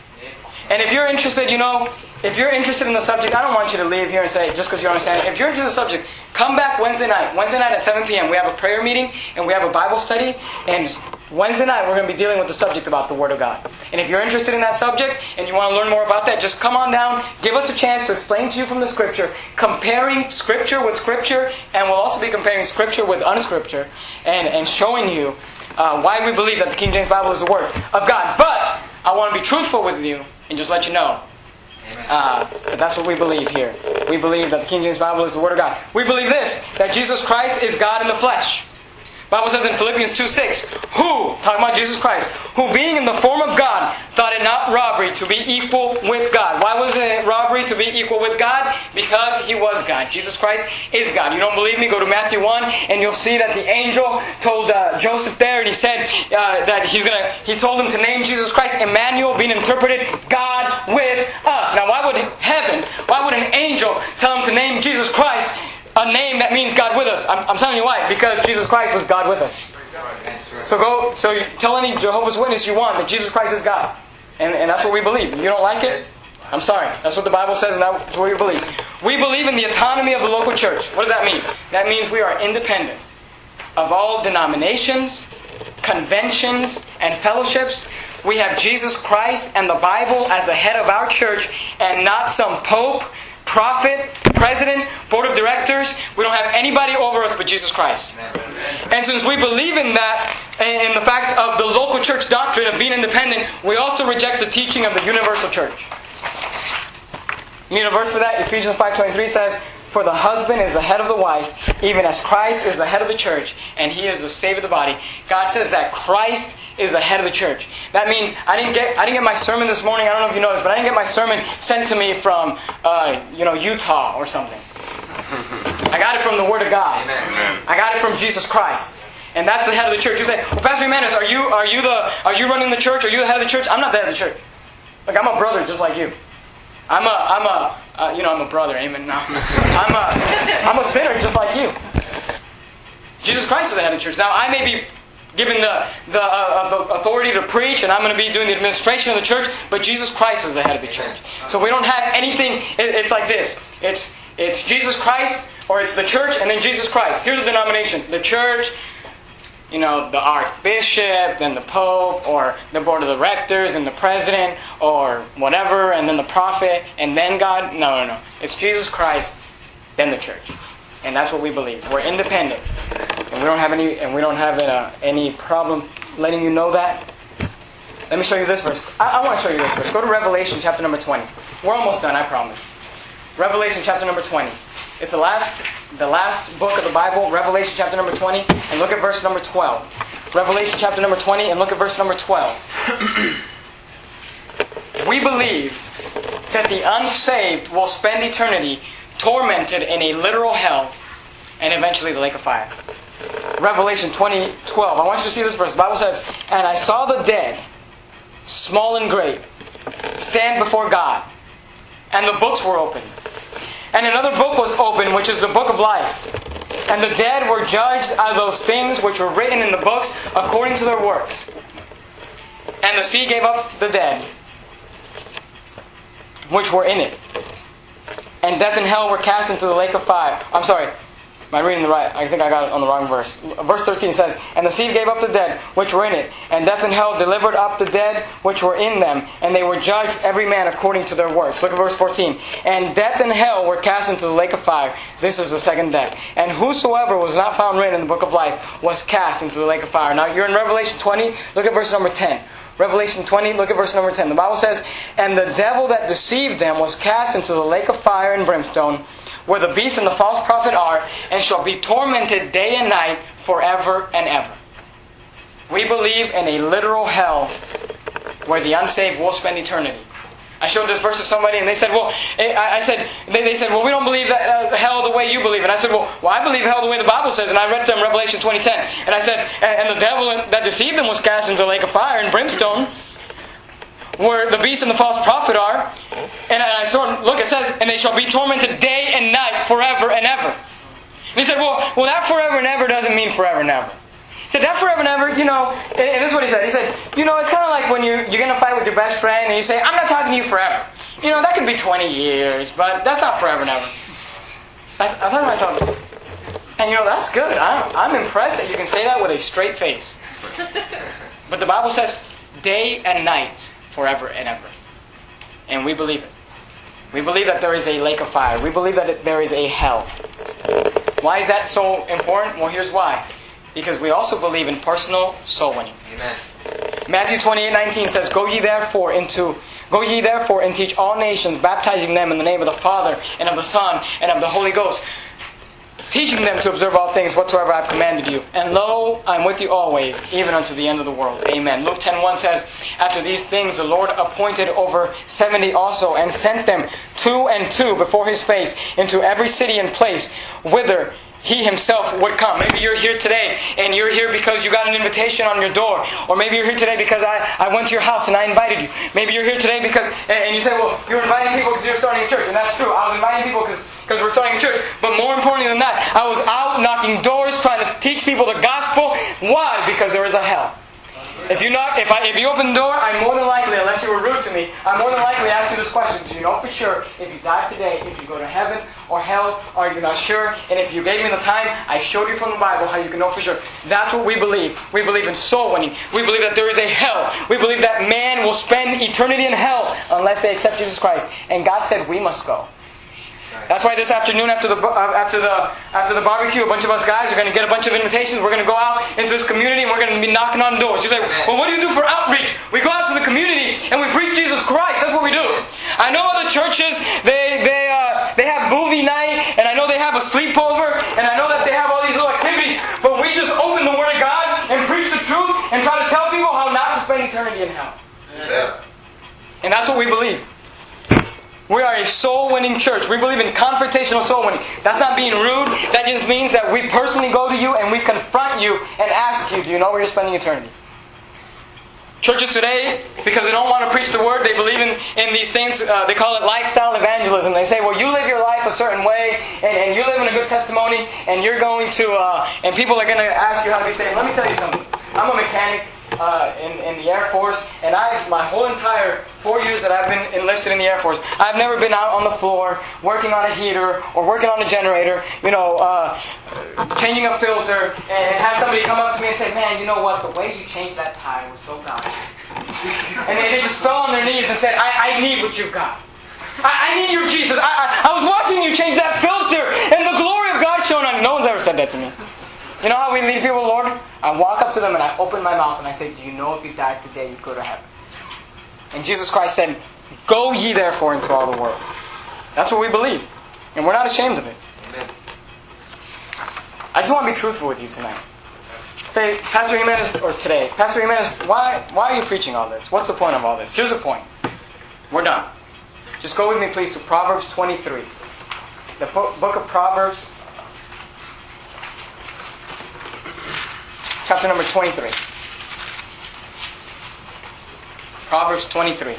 And if you're interested, you know, if you're interested in the subject, I don't want you to leave here and say, just because you understand. If you're interested in the subject, come back Wednesday night. Wednesday night at 7 p.m. We have a prayer meeting and we have a Bible study. And Wednesday night we're going to be dealing with the subject about the Word of God. And if you're interested in that subject and you want to learn more about that, just come on down, give us a chance to explain to you from the Scripture, comparing Scripture with Scripture, and we'll also be comparing Scripture with unscripture, and, and showing you uh, why we believe that the King James Bible is the Word of God. But I want to be truthful with you and just let you know. Uh, that's what we believe here. We believe that the King James Bible is the Word of God. We believe this, that Jesus Christ is God in the flesh. Bible says in Philippians 2 6, who, talking about Jesus Christ, who being in the form of God, thought it not robbery to be equal with God. Why was it robbery to be equal with God? Because he was God. Jesus Christ is God. You don't believe me? Go to Matthew 1 and you'll see that the angel told uh, Joseph there and he said uh, that he's gonna, he told him to name Jesus Christ, Emmanuel, being interpreted, God with us. Now why would heaven, why would an angel tell him to name Jesus Christ a name that means God with us. I'm, I'm, telling you why. Because Jesus Christ was God with us. So go. So tell any Jehovah's Witness you want that Jesus Christ is God, and, and that's what we believe. You don't like it? I'm sorry. That's what the Bible says, and that's what we believe. We believe in the autonomy of the local church. What does that mean? That means we are independent of all denominations, conventions, and fellowships. We have Jesus Christ and the Bible as the head of our church, and not some pope prophet, president, board of directors. We don't have anybody over us but Jesus Christ. And since we believe in that, in the fact of the local church doctrine of being independent, we also reject the teaching of the universal church. You need a verse for that? Ephesians 5.23 says, For the husband is the head of the wife, even as Christ is the head of the church, and he is the savior of the body. God says that Christ is the head of the church. That means I didn't get I didn't get my sermon this morning. I don't know if you noticed, but I didn't get my sermon sent to me from uh, you know Utah or something. I got it from the Word of God. Amen. I got it from Jesus Christ. And that's the head of the church. You say, well, Pastor Jimenez, are you are you the are you running the church? Are you the head of the church? I'm not the head of the church. Like I'm a brother just like you. I'm a I'm a uh, you know I'm a brother. Amen. No. I'm a I'm a sinner just like you. Jesus Christ is the head of the church. Now I may be given the, the uh, authority to preach, and I'm going to be doing the administration of the church, but Jesus Christ is the head of the church. So we don't have anything, it, it's like this. It's, it's Jesus Christ, or it's the church, and then Jesus Christ. Here's the denomination. The church, you know, the archbishop, then the pope, or the board of directors, and the president, or whatever, and then the prophet, and then God. No, no, no. It's Jesus Christ, then the church, and that's what we believe. We're independent, and we don't have any, and we don't have uh, any problem letting you know that. Let me show you this verse. I, I want to show you this verse. Go to Revelation chapter number 20. We're almost done, I promise. Revelation chapter number 20. It's the last, the last book of the Bible, Revelation chapter number 20, and look at verse number 12. Revelation chapter number 20, and look at verse number 12. [clears throat] we believe that the unsaved will spend eternity tormented in a literal hell and eventually the lake of fire. Revelation 20, 12. I want you to see this verse. The Bible says, And I saw the dead, small and great, stand before God, and the books were opened. And another book was opened, which is the book of life. And the dead were judged out of those things which were written in the books according to their works. And the sea gave up the dead, which were in it. And death and hell were cast into the lake of fire. I'm sorry, Am I reading the right? I think I got it on the wrong verse. Verse 13 says, And the sea gave up the dead which were in it, and death and hell delivered up the dead which were in them, and they were judged every man according to their works. Look at verse 14. And death and hell were cast into the lake of fire. This is the second death. And whosoever was not found written in the book of life was cast into the lake of fire. Now you're in Revelation 20. Look at verse number 10. Revelation 20, look at verse number 10. The Bible says, And the devil that deceived them was cast into the lake of fire and brimstone where the beast and the false prophet are, and shall be tormented day and night forever and ever. We believe in a literal hell where the unsaved will spend eternity. I showed this verse to somebody, and they said, "Well," I said, they, they said, "Well, we don't believe that uh, hell the way you believe." And I said, "Well, well, I believe hell the way the Bible says." And I read to them Revelation 20:10, and I said, "And the devil that deceived them was cast into the lake of fire and brimstone." Where the beast and the false prophet are. And I saw, look, it says, and they shall be tormented day and night forever and ever. And he said, well, well, that forever and ever doesn't mean forever and ever. He said, that forever and ever, you know, and, this is what he said. He said, you know, it's kind of like when you, you're going to fight with your best friend and you say, I'm not talking to you forever. You know, that could be 20 years, but that's not forever and ever. I, I thought to myself, and you know, that's good. I'm, I'm impressed that you can say that with a straight face. But the Bible says day and night forever and ever. And we believe it. We believe that there is a lake of fire. We believe that there is a hell. Why is that so important? Well, here's why. Because we also believe in personal soul winning. Amen. Matthew 28 19 says, Go ye therefore into Go ye therefore and teach all nations, baptizing them in the name of the Father and of the Son and of the Holy Ghost, teaching them to observe all things whatsoever I have commanded you. And lo, I am with you always, even unto the end of the world. Amen. Luke 10.1 says, After these things the Lord appointed over seventy also, and sent them two and two before his face into every city and place, whither he himself would come. Maybe you're here today and you're here because you got an invitation on your door. Or maybe you're here today because I, I went to your house and I invited you. Maybe you're here today because, and you say, well, you're inviting people because you're starting a church. And that's true. I was inviting people because because we're starting a church. But more importantly than that, I was out knocking doors trying to teach people the gospel. Why? Because there is a hell. If you knock, if I, if you open the door, I'm more than likely, unless you were rude to me, I'm more than likely ask you this question: Do you know for sure if you die today, if you go to heaven or hell, or you're not sure? And if you gave me the time, I showed you from the Bible how you can know for sure. That's what we believe. We believe in soul winning. We believe that there is a hell. We believe that man will spend eternity in hell unless they accept Jesus Christ. And God said we must go. That's why this afternoon, after the uh, after the after the barbecue, a bunch of us guys are going to get a bunch of invitations. We're going to go out into this community and we're going to be knocking on doors. You say, "Well, what do you do for outreach?" We go out to the community and we preach Jesus Christ. That's what we do. I know other churches they they uh, they have movie night and I know they have a sleepover and I know that they have all these little activities. But we just open the Word of God and preach the truth and try to tell people how not to spend eternity in hell. Yeah. And that's what we believe. We are a soul winning church. We believe in confrontational soul winning. That's not being rude. That just means that we personally go to you and we confront you and ask you, do you know where you're spending eternity? Churches today, because they don't want to preach the word, they believe in, in these things, uh, they call it lifestyle evangelism. They say, well, you live your life a certain way, and, and you live in a good testimony, and you're going to, uh, and people are going to ask you how to be saved. Let me tell you something. I'm a mechanic uh, in, in the Air Force, and I've my whole entire four years that I've been enlisted in the Air Force, I've never been out on the floor working on a heater or working on a generator, you know, uh, changing a filter, and have somebody come up to me and say, "Man, you know what? The way you changed that tire was so valuable." [laughs] and they, just fell on their knees and said, "I, I need what you've got." I, I need you, Jesus. I, I, I was watching you change that filter, and the glory of God shone on. No one's ever said that to me. You know how we lead people, Lord? I walk up to them and I open my mouth and I say, Do you know if you died today, you'd go to heaven? And Jesus Christ said, Go ye therefore into all the world. That's what we believe. And we're not ashamed of it. Amen. I just want to be truthful with you tonight. Say, Pastor Jimenez, or today, Pastor Jimenez, why, why are you preaching all this? What's the point of all this? Here's the point. We're done. Just go with me, please, to Proverbs 23. The book of Proverbs, chapter number 23. Proverbs 23.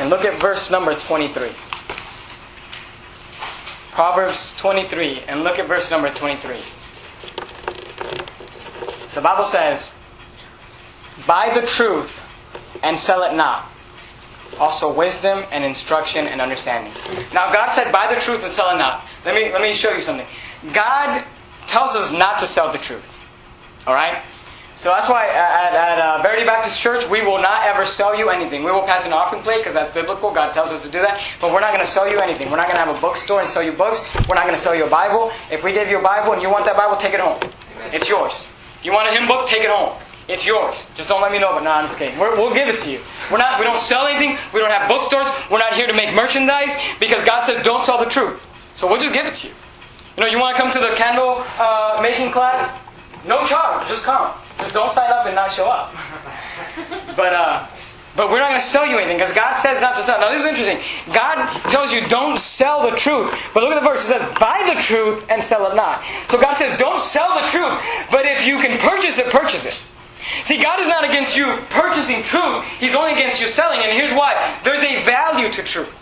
And look at verse number 23. Proverbs 23. And look at verse number 23. The Bible says, Buy the truth and sell it not. Also wisdom and instruction and understanding. Now God said, Buy the truth and sell it not. Let me, let me show you something. God tells us not to sell the truth. Alright? So that's why at, at uh, Verity Baptist Church, we will not ever sell you anything. We will pass an offering plate because that's biblical. God tells us to do that. But we're not going to sell you anything. We're not going to have a bookstore and sell you books. We're not going to sell you a Bible. If we give you a Bible and you want that Bible, take it home. It's yours. You want a hymn book? Take it home. It's yours. Just don't let me know. But no, I'm just kidding. We're, we'll give it to you. We're not. We don't sell anything. We don't have bookstores. We're not here to make merchandise because God says don't sell the truth. So we'll just give it to you. You know, you want to come to the candle uh, making class? No charge. Just come. Just don't sign up and not show up. but uh, but we're not going to sell you anything because God says not to sell. Now this is interesting. God tells you don't sell the truth. But look at the verse. It says, "Buy the truth and sell it not." So God says, don't sell the truth. But if you can purchase it, purchase it. See, God is not against you purchasing truth. He's only against you selling. And here's why. There's a value to truth.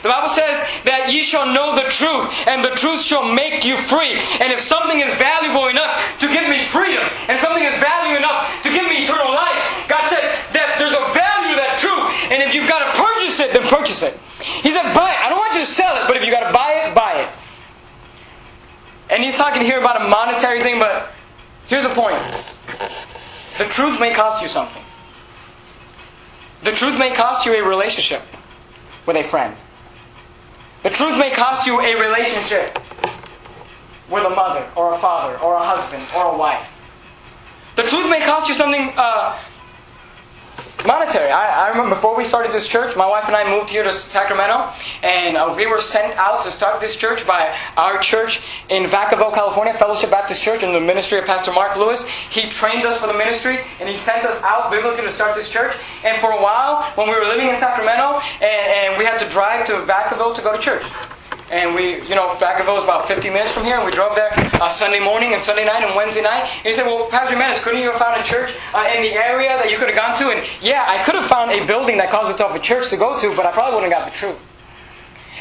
The Bible says that ye shall know the truth, and the truth shall make you free. And if something is valuable enough to give me freedom, and something is valuable enough to give me eternal life, God said that there's a value to that truth. And if you've got to purchase it, then purchase it. He said, buy it. I don't want you to sell it, but if you've got to buy it, buy it. And he's talking here about a monetary thing, but here's the point. The truth may cost you something. The truth may cost you a relationship with a friend. The truth may cost you a relationship with a mother or a father or a husband or a wife. The truth may cost you something uh, monetary. I, I remember before we started this church, my wife and I moved here to Sacramento, and uh, we were sent out to start this church by our church in Vacaville, California, Fellowship Baptist Church, in the ministry of Pastor Mark Lewis. He trained us for the ministry, and he sent us out biblically to start this church. And for a while, when we were living in Sacramento, and, and we had to drive to Vacaville to go to church. And we, you know, Vacaville is about 50 minutes from here, and we drove there uh, Sunday morning and Sunday night and Wednesday night. And he said, Well, Pastor Jimenez, couldn't you have found a church uh, in the area that you could have gone to? And yeah, I could have found a building that calls itself a church to go to, but I probably wouldn't have got the truth.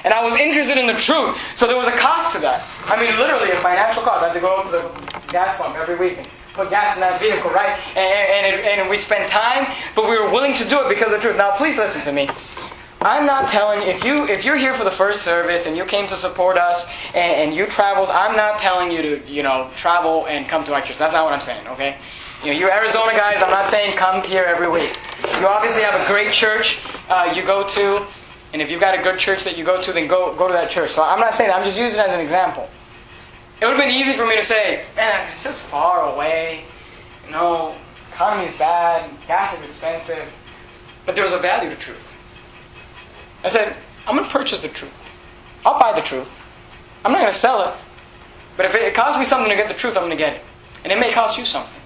And I was interested in the truth, so there was a cost to that. I mean, literally, a financial cost. I had to go to the gas pump every week and put gas in that vehicle, right? And, and, it, and we spent time, but we were willing to do it because of the truth. Now, please listen to me. I'm not telling if you if you're here for the first service and you came to support us and, and, you traveled. I'm not telling you to you know travel and come to our church. That's not what I'm saying. Okay, you know you Arizona guys. I'm not saying come here every week. You obviously have a great church uh, you go to, and if you've got a good church that you go to, then go go to that church. So I'm not saying. I'm just using it as an example. It would have been easy for me to say, man, it's just far away. You know, economy's bad, gas is expensive, but there's a value to truth. I said, I'm going to purchase the truth. I'll buy the truth. I'm not going to sell it. But if it costs me something to get the truth, I'm going to get it. And it may cost you something.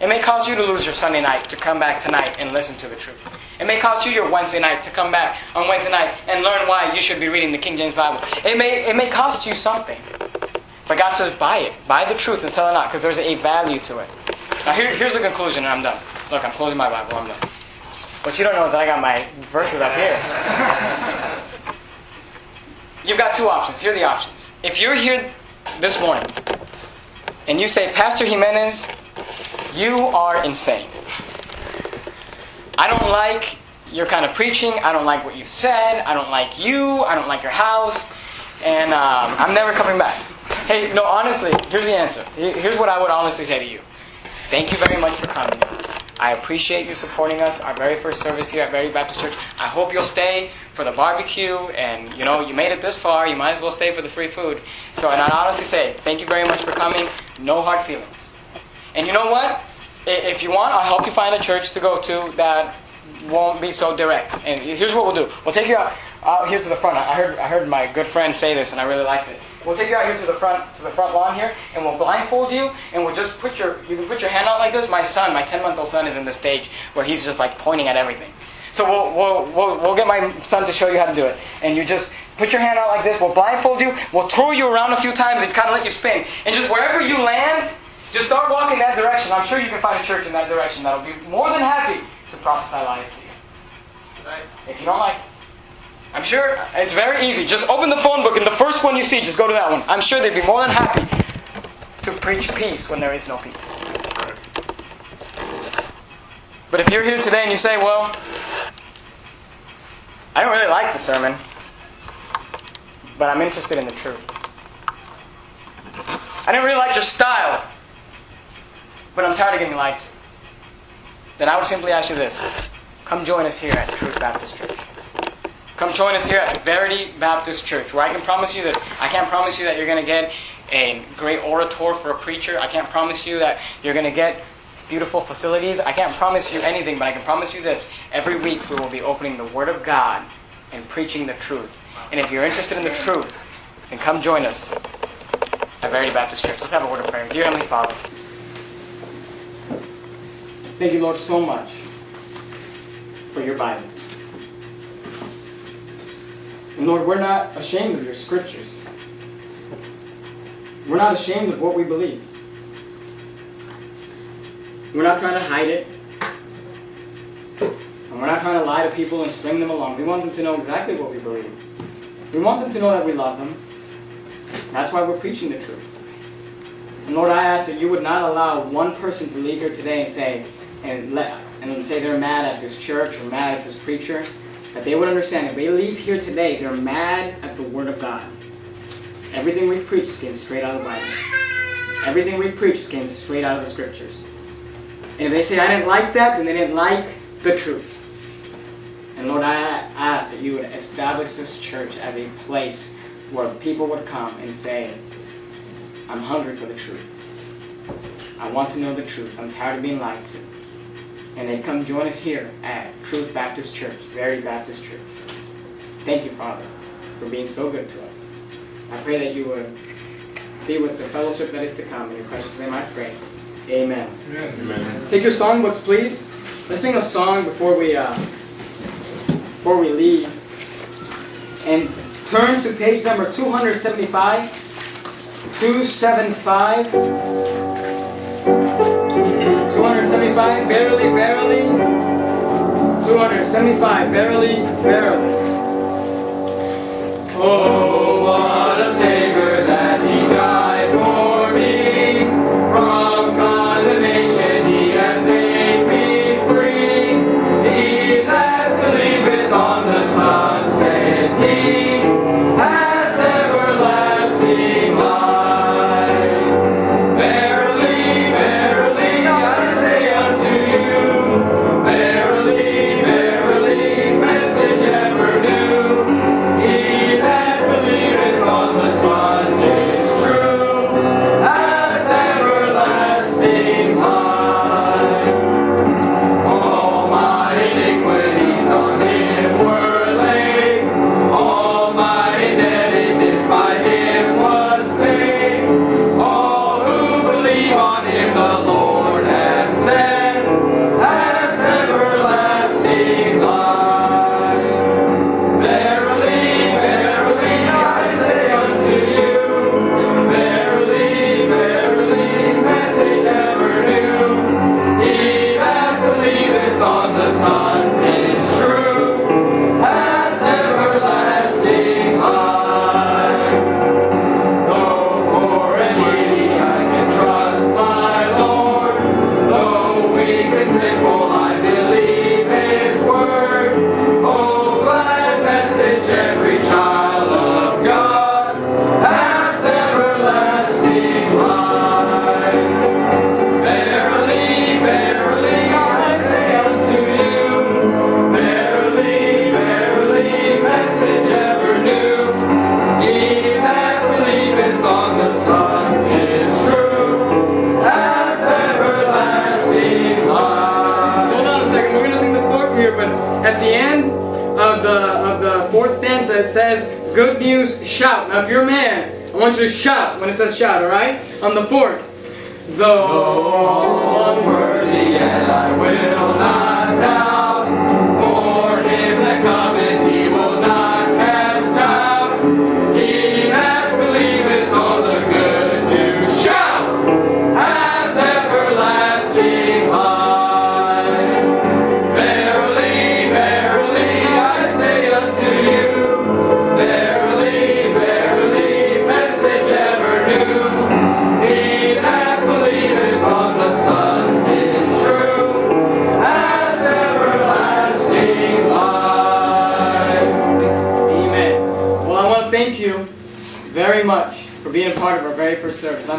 It may cost you to lose your Sunday night to come back tonight and listen to the truth. It may cost you your Wednesday night to come back on Wednesday night and learn why you should be reading the King James Bible. It may, it may cost you something. But God says, buy it. Buy the truth and sell it not, because there's a value to it. Now, here, here's the conclusion, and I'm done. Look, I'm closing my Bible. I'm done. What you don't know is that I got my verses up here. [laughs] You've got two options. Here are the options. If you're here this morning and you say, Pastor Jimenez, You are insane. I don't like your kind of preaching. I don't like what you said. I don't like you. I don't like your house. And um, I'm never coming back. Hey, no, honestly, here's the answer. Here's what I would honestly say to you. Thank you very much for coming. I appreciate you supporting us, our very first service here at Verity Baptist Church. I hope you'll stay for the barbecue, and you know, you made it this far, you might as well stay for the free food. So, and I honestly say, thank you very much for coming. No hard feelings. And you know what? If you want, I'll help you find a church to go to that won't be so direct. And here's what we'll do: we'll take you out, out here to the front. I heard I heard my good friend say this, and I really liked it. We'll take you out here to the front to the front lawn here, and we'll blindfold you, and we'll just put your you can put your hand out like this. My son, my 10 month old son, is in the stage where he's just like pointing at everything. So we'll, we'll, we'll, we'll get my son to show you how to do it. And you just put your hand out like this. We'll blindfold you. We'll throw you around a few times and kind of let you spin. And just wherever you land, just start walking that direction. I'm sure you can find a church in that direction that'll be more than happy to prophesy lies to you. Right? If you don't like it. I'm sure it's very easy. Just open the phone book and the first one you see, just go to that one. I'm sure they'd be more than happy to preach peace when there is no peace. But if you're here today and you say, well, I don't really like the sermon, but I'm interested in the truth. I didn't really like your style, but I'm tired of getting liked. Then I would simply ask you this. Come join us here at Truth Baptist Church. Come join us here at Verity Baptist Church, where I can promise you this. I can't promise you that you're going to get a great orator for a preacher. I can't promise you that you're going to get beautiful facilities. I can't promise you anything, but I can promise you this. Every week we will be opening the Word of God and preaching the truth. And if you're interested in the truth, then come join us at Verity Baptist Church. Let's have a word of prayer. Dear Heavenly Father, thank you, Lord, so much for your Bible. And Lord, we're not ashamed of your scriptures. We're not ashamed of what we believe. We're not trying to hide it. And we're not trying to lie to people and string them along. We want them to know exactly what we believe. We want them to know that we love them. That's why we're preaching the truth. And Lord, I ask that you would not allow one person to leave here today and say, and let and say they're mad at this church or mad at this preacher. That they would understand if they leave here today, they're mad at the Word of God. Everything we've preached came straight out of the Bible. Everything we've preached came straight out of the Scriptures. And if they say, I didn't like that, then they didn't like the truth. And Lord, I ask that you would establish this church as a place where people would come and say, I'm hungry for the truth. I want to know the truth. I'm tired of being lied to. And they'd come join us here at Truth Baptist Church, Verity Baptist Church. Thank you, Father, for being so good to us. I pray that you would be with the fellowship that is to come. In your precious name I pray. Amen. Amen. Take your songbooks, please. Let's sing a song before we uh, before we leave. And turn to page number 275. 275. 275. barely, barely. 275. barely, barely. Oh, what a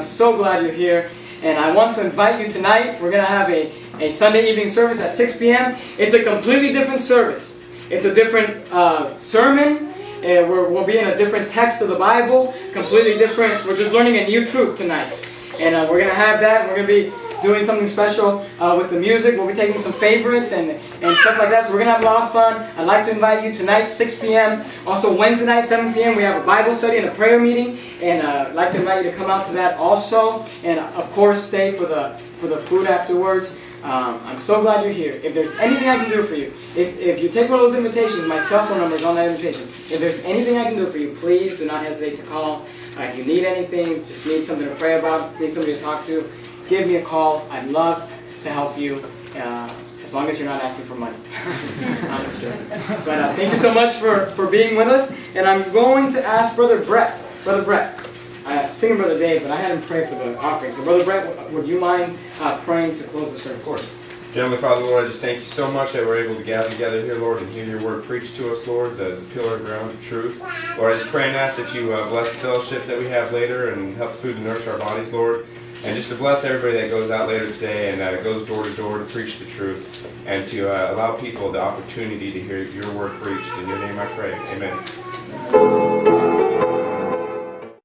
I'm so glad you're here, and I want to invite you tonight. We're going to have a, a Sunday evening service at 6 p.m. It's a completely different service. It's a different uh, sermon. Uh, we're, we'll be in a different text of the Bible, completely different. We're just learning a new truth tonight. And uh, we're going to have that. We're going to be doing something special uh, with the music. We'll be taking some favorites and, and stuff like that. So we're going to have a lot of fun. I'd like to invite you tonight, 6 p.m. Also Wednesday night, 7 p.m. We have a Bible study and a prayer meeting. And uh, I'd like to invite you to come out to that also. And of course, stay for the, for the food afterwards. Um, I'm so glad you're here. If there's anything I can do for you, if, if you take one of those invitations, my cell phone number is on that invitation. If there's anything I can do for you, please do not hesitate to call. Uh, if you need anything, just need something to pray about, need somebody to talk to, give me a call. I'd love to help you, uh, as long as you're not asking for money. [laughs] I'm just joking. But uh, thank you so much for, for being with us. And I'm going to ask Brother Brett. Brother Brett. I was thinking Brother Dave, but I had him pray for the offering. So Brother Brett, would you mind uh, praying to close the service? Of course. Heavenly Father, Lord, I just thank you so much that we're able to gather together here, Lord, and hear your word preached to us, Lord, the, the pillar and ground of truth. Lord, I just pray and ask that you uh, bless the fellowship that we have later and help the food to nourish our bodies, Lord. And just to bless everybody that goes out later today and uh, goes door to door to preach the truth and to uh, allow people the opportunity to hear your word preached. In your name I pray. Amen.